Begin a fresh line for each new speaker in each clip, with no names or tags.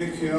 Que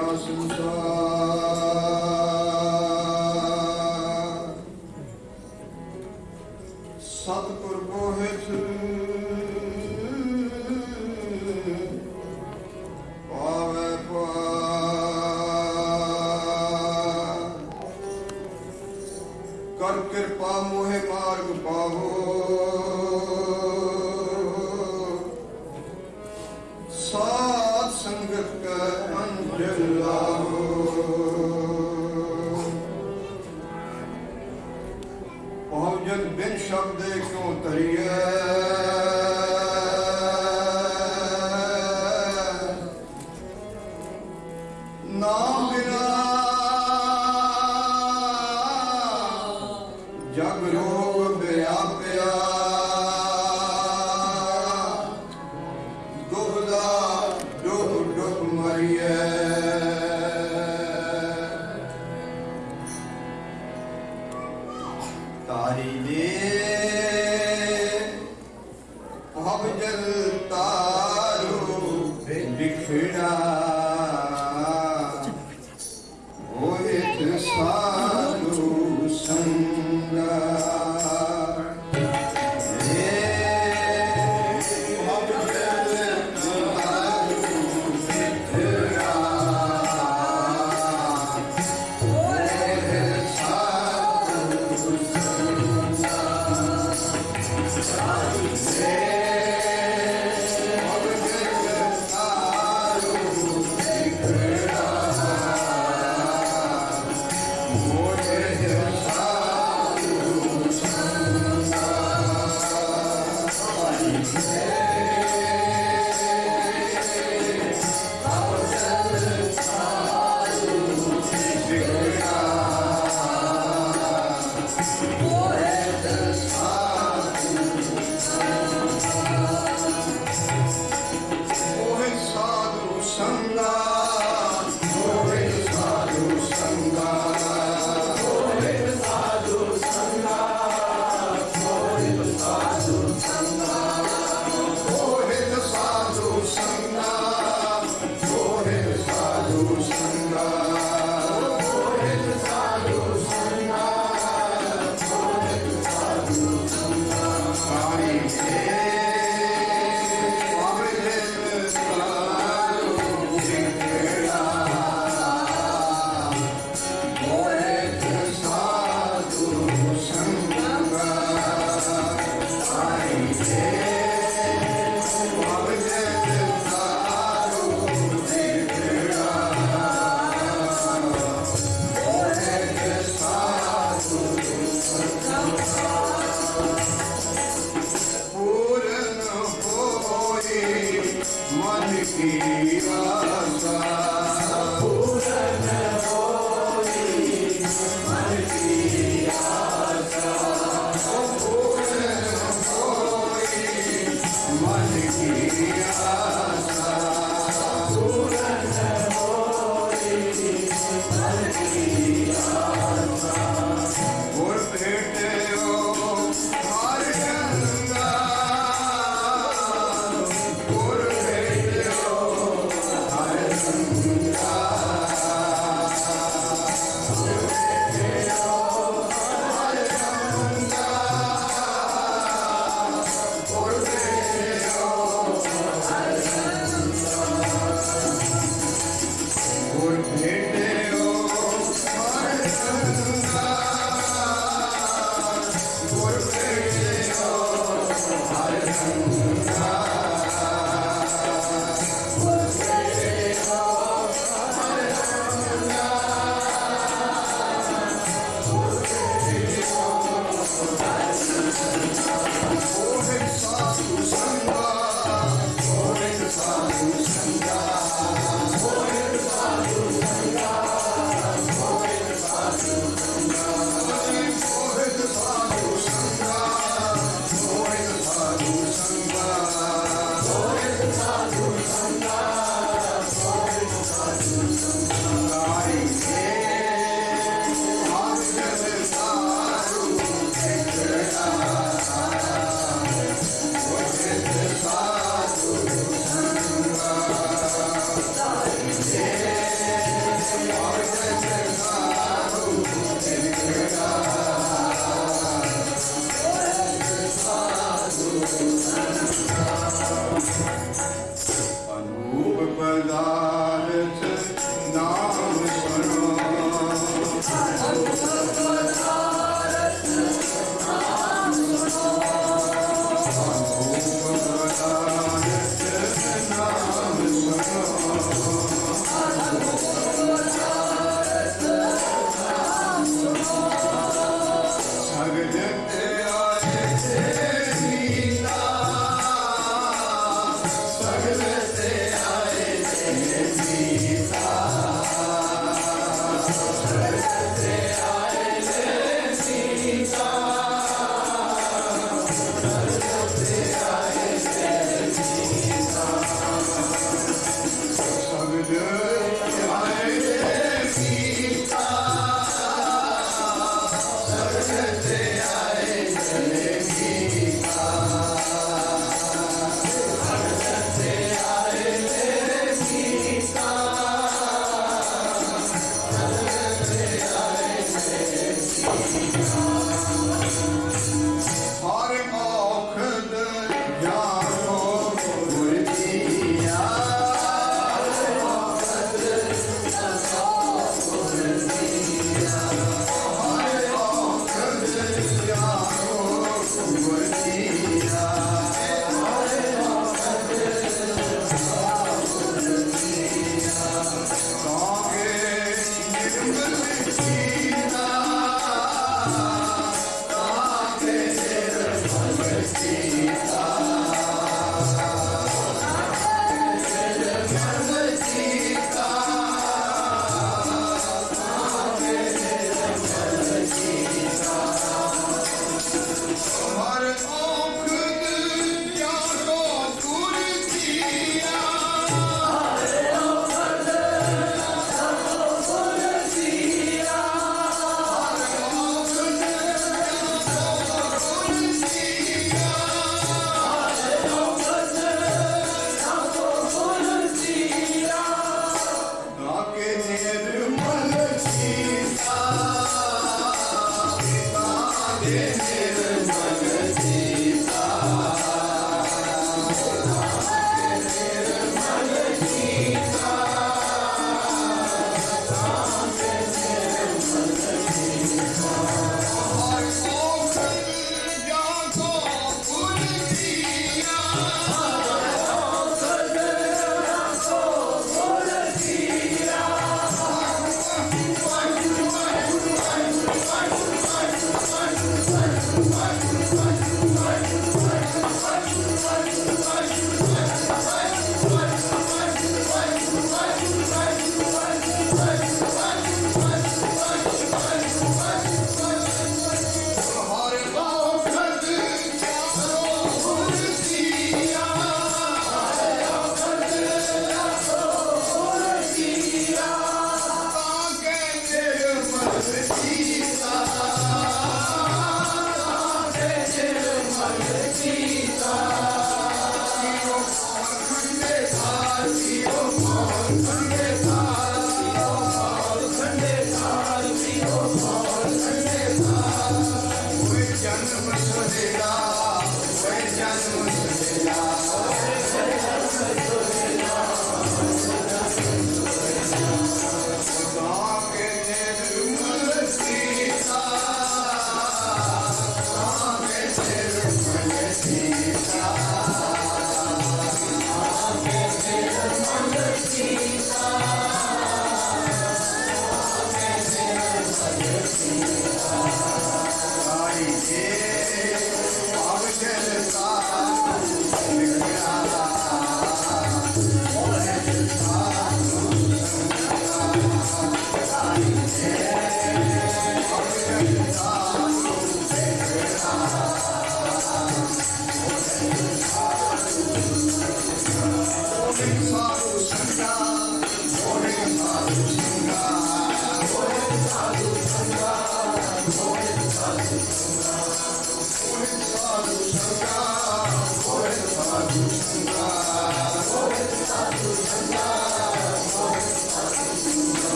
Tem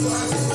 ਨਾਮ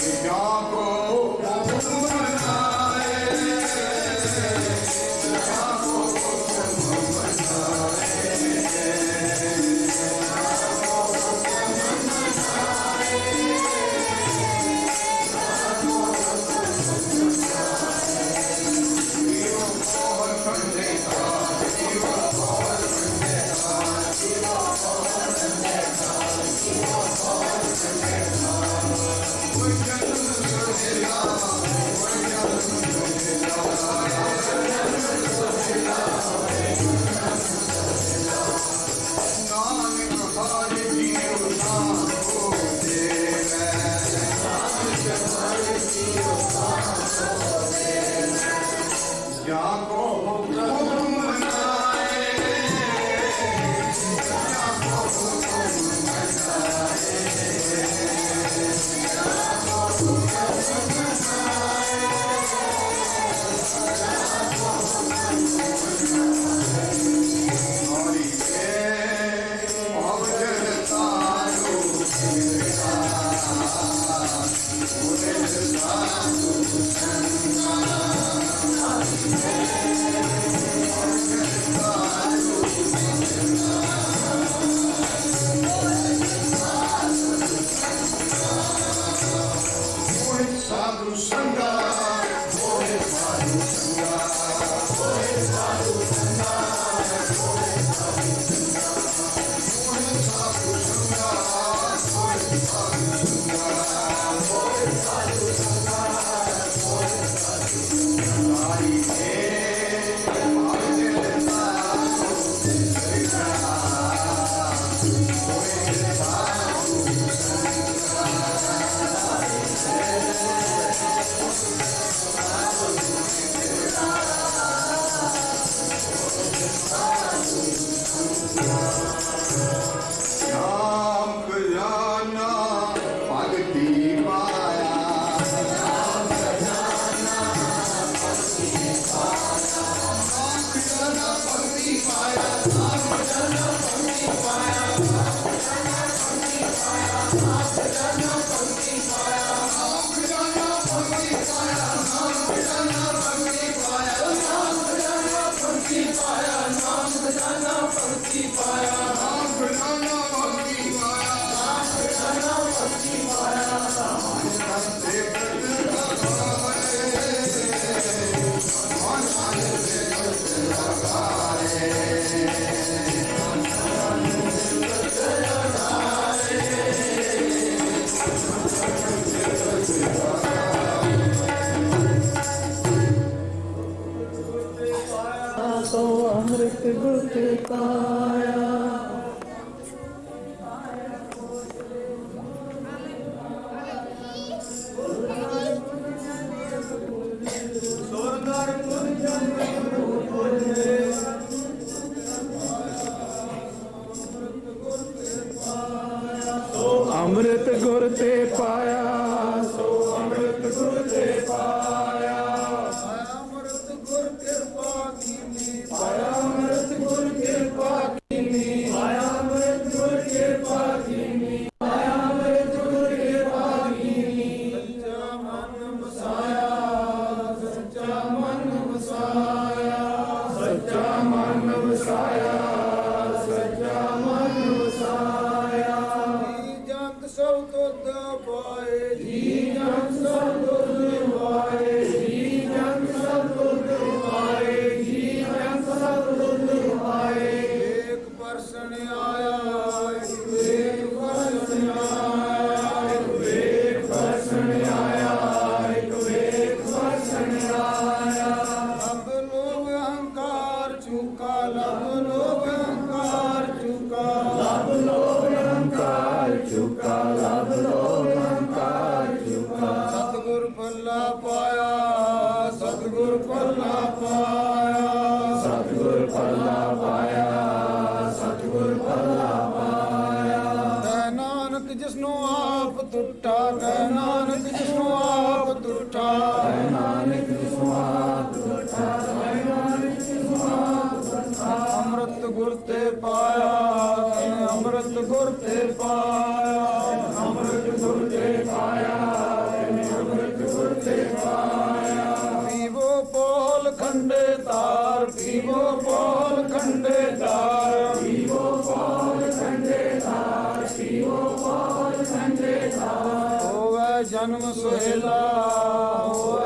Chicago.
করতে পায়া ਖੰਡੇ ਤਾਰ, ਪੀਵੋ ਪਾਲ ਖੰਡੇ ਤਾਰ, ਪੀਵੋ ਪਾਲ ਖੰਡੇ ਤਾਰ, ਪੀਵੋ ਪਾਲ ਖੰਡੇ ਤਾਰ। ਹੋਵੇ ਜਨਮ ਸੁਹੇਲਾ, ਹੋਵੇ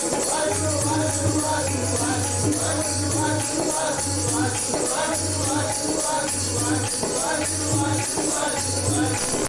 Thank you.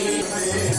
Amen.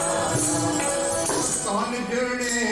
Hare
Hare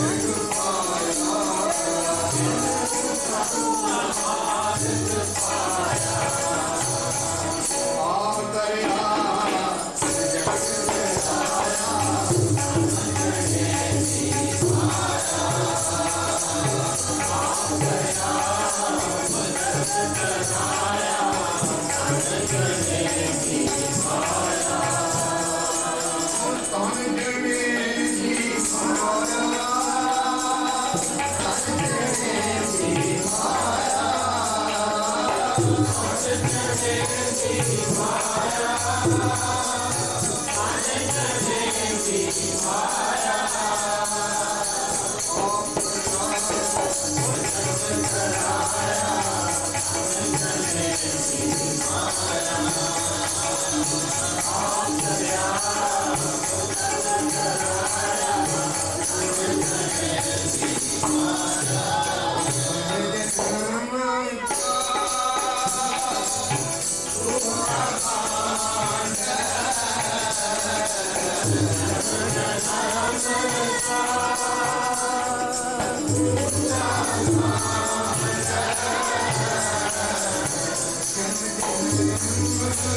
Thank
you.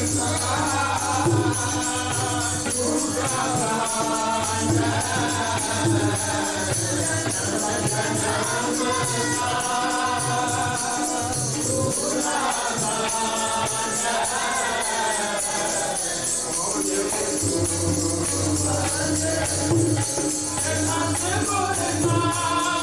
Remember,
remember.